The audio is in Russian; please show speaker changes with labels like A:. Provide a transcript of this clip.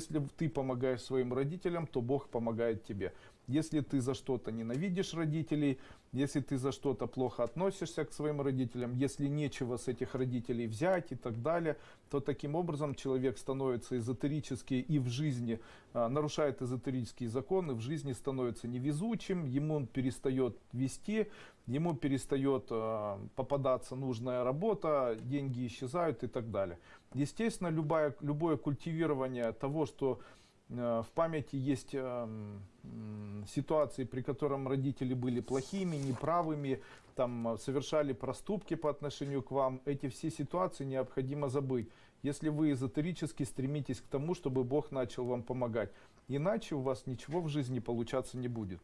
A: Если ты помогаешь своим родителям, то Бог помогает тебе. Если ты за что-то ненавидишь родителей, если ты за что-то плохо относишься к своим родителям, если нечего с этих родителей взять и так далее, то таким образом человек становится эзотерически и в жизни а, нарушает эзотерические законы, в жизни становится невезучим, ему перестает вести, ему перестает а, попадаться нужная работа, деньги исчезают и так далее. Естественно, любое, любое культивирование того, что э, в памяти есть э, ситуации, при котором родители были плохими, неправыми, там, э, совершали проступки по отношению к вам, эти все ситуации необходимо забыть. Если вы эзотерически стремитесь к тому, чтобы Бог начал вам помогать. Иначе у вас ничего в жизни получаться не будет.